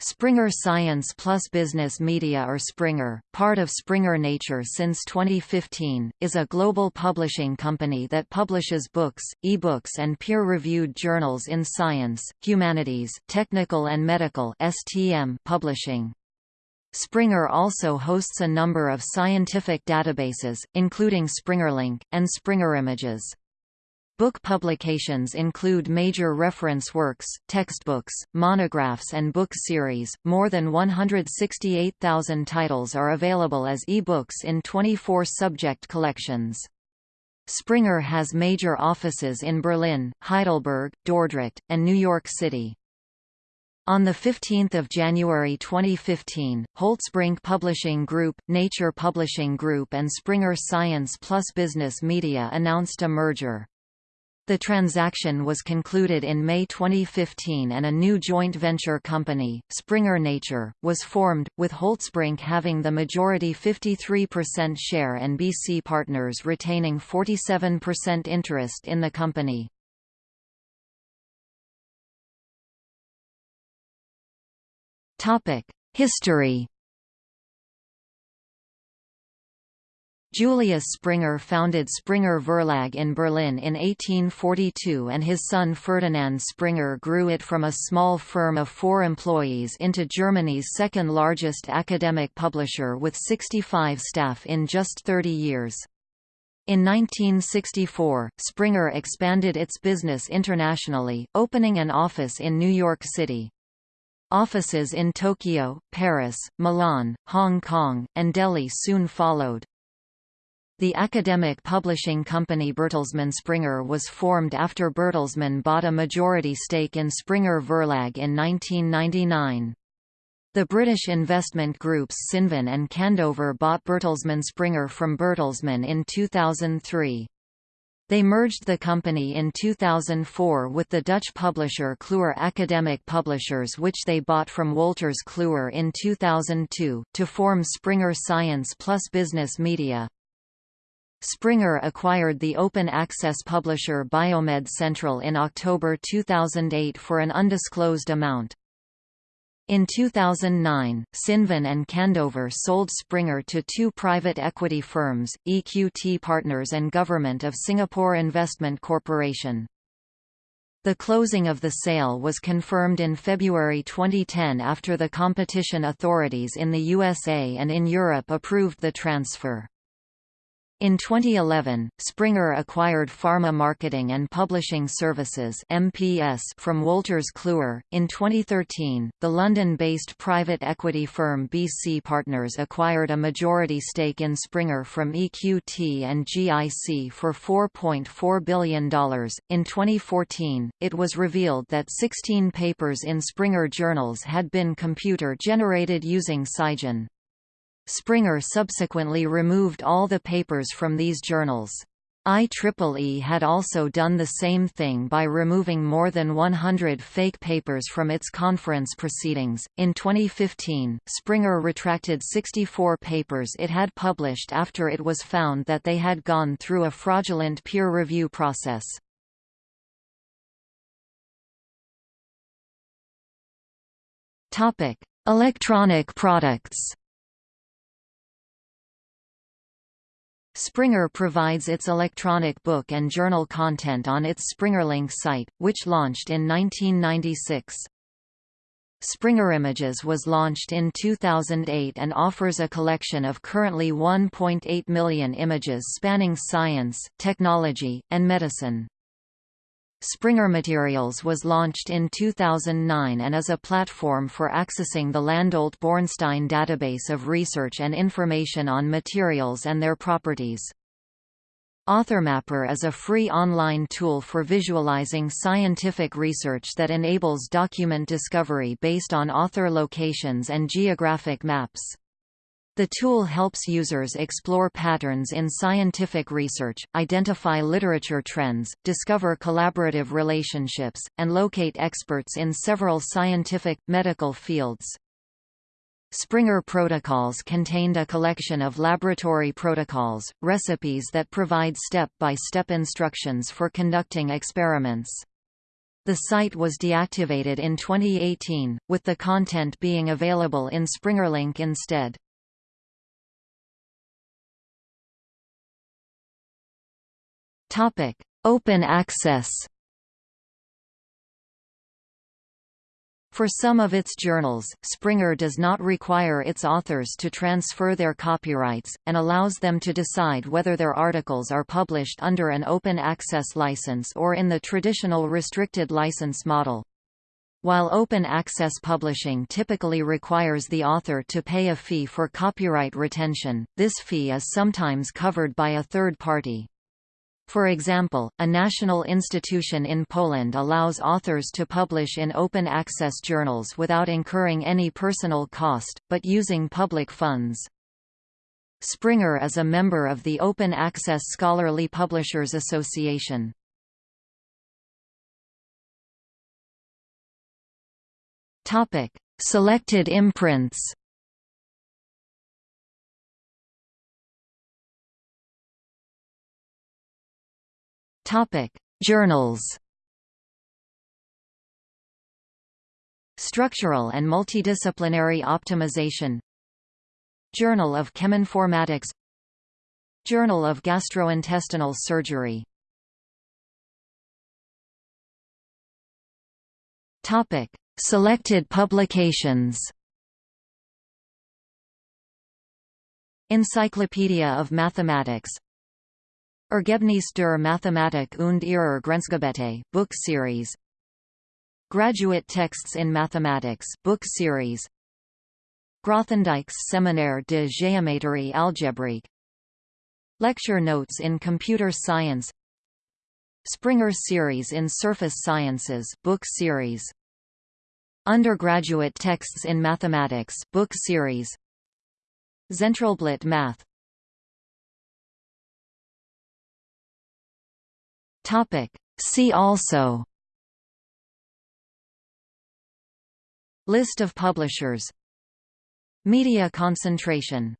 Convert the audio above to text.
Springer Science Plus Business Media or Springer, part of Springer Nature since 2015, is a global publishing company that publishes books, e-books and peer-reviewed journals in science, humanities, technical and medical STM publishing. Springer also hosts a number of scientific databases, including SpringerLink, and SpringerImages. Book publications include major reference works, textbooks, monographs, and book series. More than 168,000 titles are available as e-books in 24 subject collections. Springer has major offices in Berlin, Heidelberg, Dordrecht, and New York City. On 15 January 2015, Holtzbrinck Publishing Group, Nature Publishing Group and Springer Science Plus Business Media announced a merger. The transaction was concluded in May 2015 and a new joint venture company, Springer Nature, was formed, with Holtzbrinck having the majority 53% share and BC Partners retaining 47% interest in the company. History Julius Springer founded Springer Verlag in Berlin in 1842 and his son Ferdinand Springer grew it from a small firm of four employees into Germany's second-largest academic publisher with 65 staff in just 30 years. In 1964, Springer expanded its business internationally, opening an office in New York City. Offices in Tokyo, Paris, Milan, Hong Kong, and Delhi soon followed. The academic publishing company Bertelsmann Springer was formed after Bertelsmann bought a majority stake in Springer Verlag in 1999. The British investment groups Cinven and Candover bought Bertelsmann Springer from Bertelsmann in 2003. They merged the company in 2004 with the Dutch publisher Kluwer Academic Publishers which they bought from Wolters Kluwer in 2002, to form Springer Science plus Business Media. Springer acquired the open-access publisher Biomed Central in October 2008 for an undisclosed amount. In 2009, Cinven and Candover sold Springer to two private equity firms, EQT Partners and Government of Singapore Investment Corporation. The closing of the sale was confirmed in February 2010 after the competition authorities in the USA and in Europe approved the transfer. In 2011, Springer acquired Pharma Marketing and Publishing Services (MPS) from Wolters Kluwer. In 2013, the London-based private equity firm BC Partners acquired a majority stake in Springer from EQT and GIC for $4.4 billion. In 2014, it was revealed that 16 papers in Springer journals had been computer-generated using SCIgen. Springer subsequently removed all the papers from these journals. IEEE had also done the same thing by removing more than 100 fake papers from its conference proceedings. In 2015, Springer retracted 64 papers it had published after it was found that they had gone through a fraudulent peer review process. Topic: Electronic products. Springer provides its electronic book and journal content on its SpringerLink site, which launched in 1996. SpringerImages was launched in 2008 and offers a collection of currently 1.8 million images spanning science, technology, and medicine. Springer Materials was launched in 2009 and is a platform for accessing the Landolt-Bornstein database of research and information on materials and their properties. AuthorMapper is a free online tool for visualizing scientific research that enables document discovery based on author locations and geographic maps. The tool helps users explore patterns in scientific research, identify literature trends, discover collaborative relationships, and locate experts in several scientific, medical fields. Springer Protocols contained a collection of laboratory protocols, recipes that provide step-by-step -step instructions for conducting experiments. The site was deactivated in 2018, with the content being available in SpringerLink instead. Topic: Open access. For some of its journals, Springer does not require its authors to transfer their copyrights, and allows them to decide whether their articles are published under an open access license or in the traditional restricted license model. While open access publishing typically requires the author to pay a fee for copyright retention, this fee is sometimes covered by a third party. For example, a national institution in Poland allows authors to publish in open access journals without incurring any personal cost, but using public funds. Springer is a member of the Open Access Scholarly Publishers Association. Selected imprints Topic: Journals. Structural and Multidisciplinary Optimization. Journal of Cheminformatics. Journal of Gastrointestinal Surgery. Topic: Selected publications. Encyclopedia of Mathematics Ergebnis der Mathematik und ihrer Grenzgebiete, book series. Graduate Texts in Mathematics book series. Grothendieck's Séminaire de Géométrie algébrique Lecture Notes in Computer Science. Springer Series in Surface Sciences book series. Undergraduate Texts in Mathematics book series. Zentralblatt Math Topic. See also. List of publishers. Media concentration